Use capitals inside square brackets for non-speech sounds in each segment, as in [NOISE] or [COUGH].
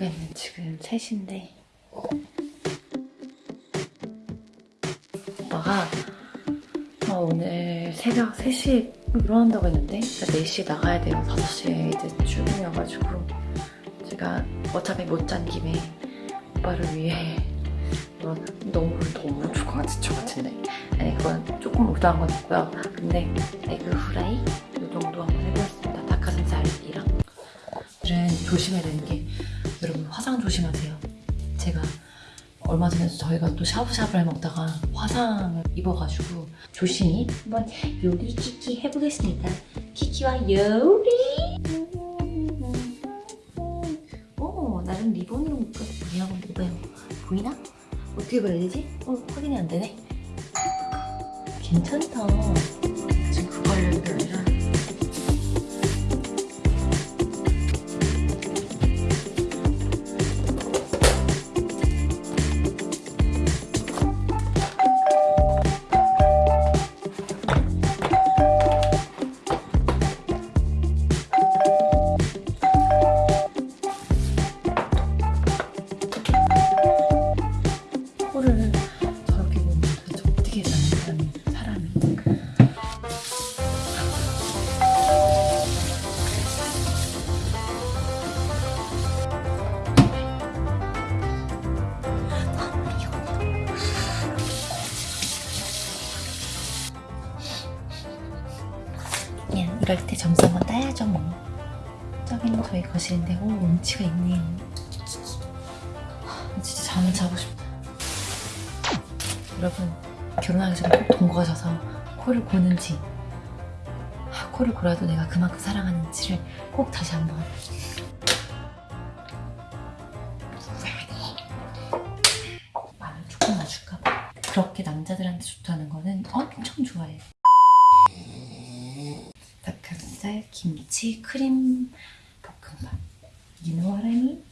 결국에는 지금 3시인데. 오빠가 어, 오늘 새벽 3시에 일어난다고 했는데 4시에 나가야 돼요. 5시에 이제 출근이어가지고. 제가 어차피 못 잔 김에 오빠를 위해 이건 [LAUGHS] 너무 너무 조금 지쳐 같은데. 아니 그건 조금 못한 건 있고요. 근데 에그 후라이? 이 정도 한번 해보겠습니다. 닭가슴살이랑. 오늘은 조심해야 되는 게 화상 조심하세요 제가 얼마 전에 저희가 또 샤브샤브를 먹다가 화상을 입어가지고 조심히 한번 요리 키키 해보겠습니다 키키와 요리 오 나름 리본으로 묶어서 뭐냐고 뭐예요 보이나? 어떻게 봐야 되지? 어, 확인이 안 되네. 괜찮다. 이럴 때 한번 따야죠 뭐. 저기는 저희 거실인데 오 운치가 있네요 진짜 잠을 자고 싶다. 여러분 결혼하기 전에 꼭 동거하셔서 코를 고는지 아, 코를 골아도 내가 그만큼 사랑하는지를 꼭 다시 한번. 마늘 조금만 줄까 봐. 그렇게 남자들한테 좋다는 거는 엄청 좋아해요 닭가슴살, 김치, 크림 볶음밥 You know what I mean?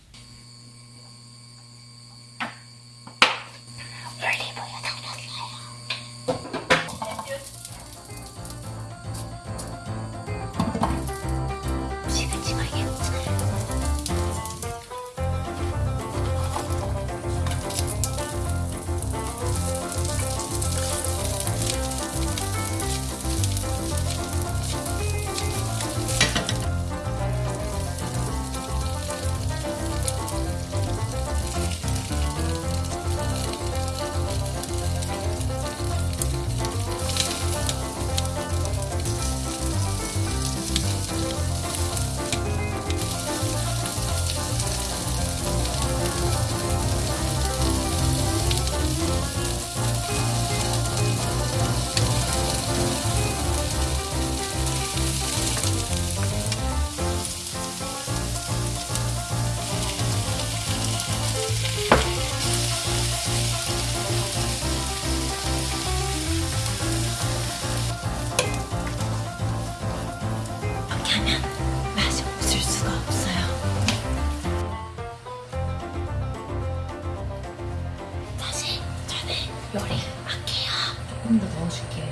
요리 할게요. 조금 더 넣어줄게요.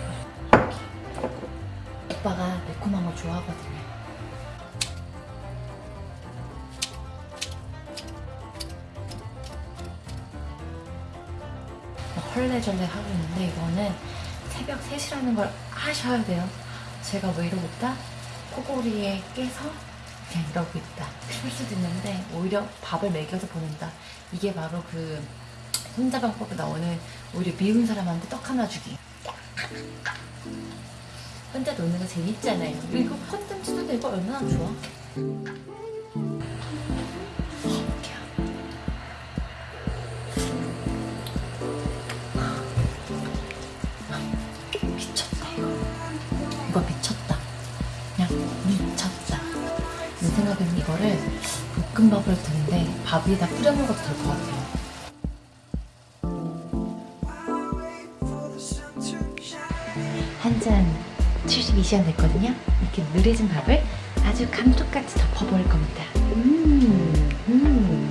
이렇게. 오빠가 매콤한 거 좋아하거든요. 헐레절레 하고 있는데 이거는 새벽 3시라는 걸 아셔야 돼요. 제가 왜 이러고 있다? 코골이에 깨서 그냥 이러고 있다. 그럴 수도 있는데 오히려 밥을 먹여서 보낸다. 이게 바로 그 손자병법에 나오는 오히려 미운 사람한테 떡 하나 주기. 혼자 노는 거 재밌잖아요. 그리고 컨텐츠도 되고 얼마나 좋아. 미쳤다 이거 이거 미쳤다 그냥 미쳤다 내 생각에는 이거를 볶음밥을 해도 되는데 밥 위에다 뿌려 먹어도 될 것 같아요 한 잔 72시간 됐거든요. 이렇게 느려진 밥을 아주 감쪽같이 덮어버릴 겁니다. 음, 음.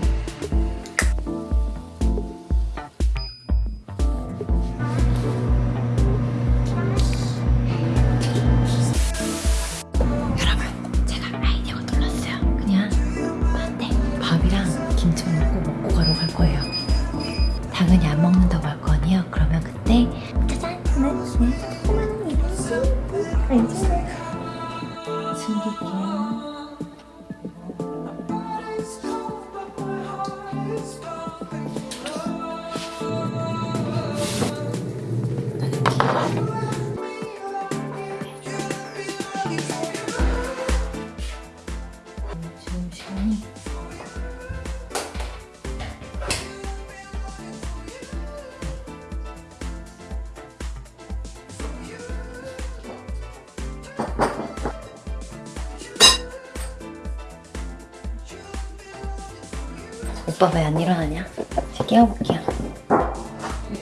오빠 왜 안 일어나냐? 제가 깨워볼게요.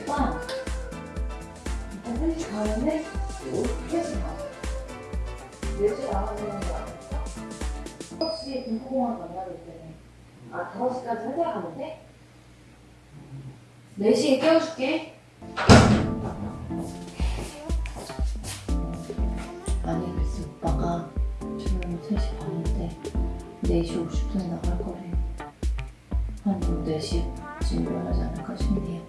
오빠, 오빠 헬스 가는데? 헬스 가. 4시 나가야 되는 거 아니야? 5시에 김포공항 만나야 때. 아, 5시까지 회사 가는데? 4시에 깨워줄게. 아니, 글쎄 오빠가 지금 3시 반인데 4시 50분에 나갈 거래. 한 4시쯤 일어나지 않을까 싶네요.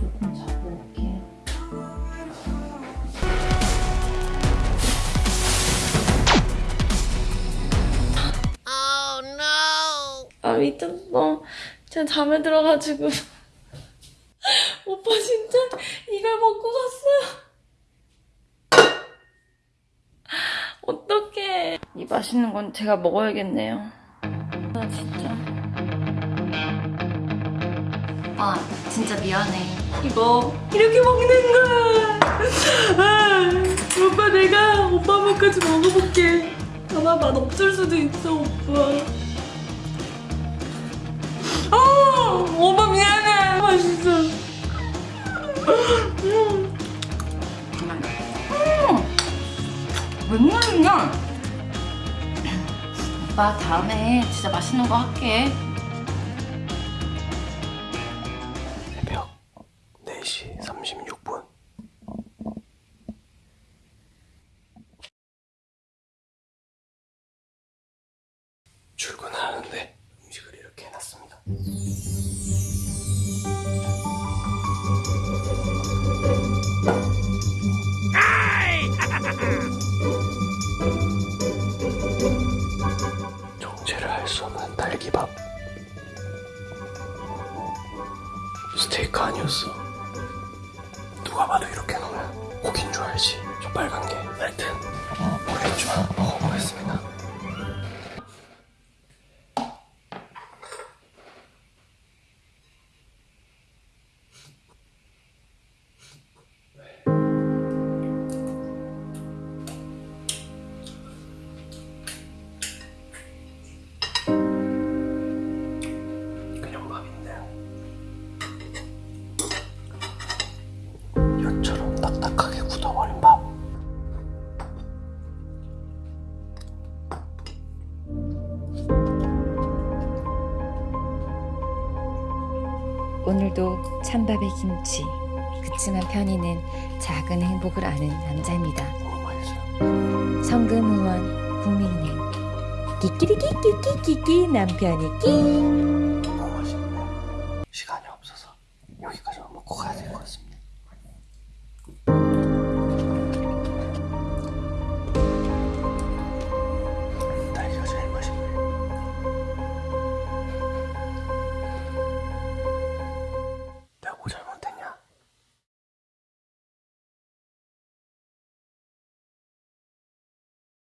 조금 자고 올게요. 아 미쳤어. 진짜 잠에 들어가지고 [LAUGHS] 오빠 진짜 이걸 먹고 갔어요. [LAUGHS] 어떡해. 이 맛있는 건 제가 먹어야겠네요. 아 진짜. 오빠 진짜 미안해. 이거 이렇게 먹는 거야. 아, 오빠 내가 오빠 맛까지 먹어볼게. 아마 맛 없을 수도 있어 오빠. 아, 오빠 미안해. 맛있어. 음. 음. 웬일이냐? 오빠 다음에 진짜 맛있는 거 할게. 모르겠지만 먹어보겠습니다. 오늘도 찬밥에 김치. 그치만 편이는 작은 행복을 아는 남자입니다. 맛있어요. 성금의원 국민은행. 끼끼리끼끼끼끼끼 남편이 끼.